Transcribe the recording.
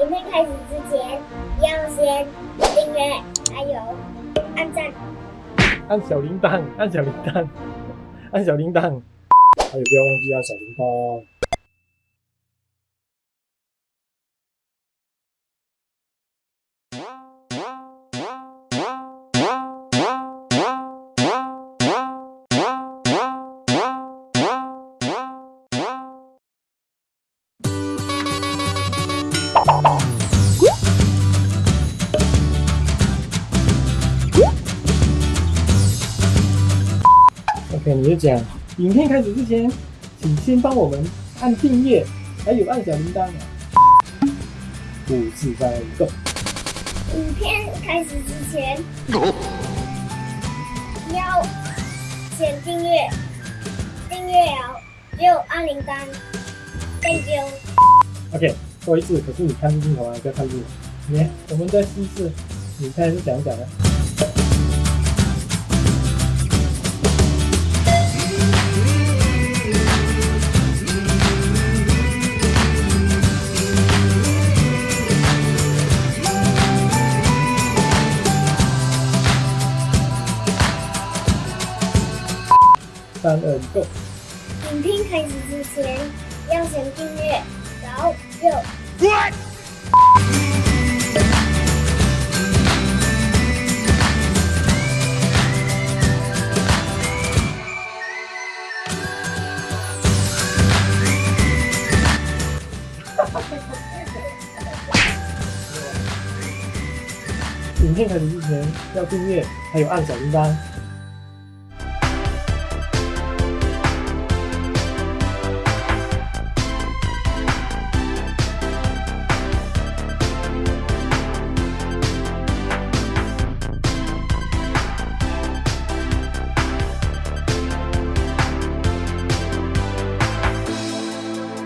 影片开始之前，要先订阅，还有按赞。按小铃铛，按小铃铛，按小铃铛，还有不要忘记按小铃铛。OK，你就讲，影片开始之前，请先帮我们按订阅，还有按小铃铛。五四三，Go！影片开始之前，要先订阅，订阅了又按铃铛，Thank you。OK，说一次，可是你看镜头啊，不要看镜头。你，我们再试一次，你看是讲讲的。三二一，Go！影片开始之前要先订阅，然后就。影片开始之前要订阅，还有按小铃铛。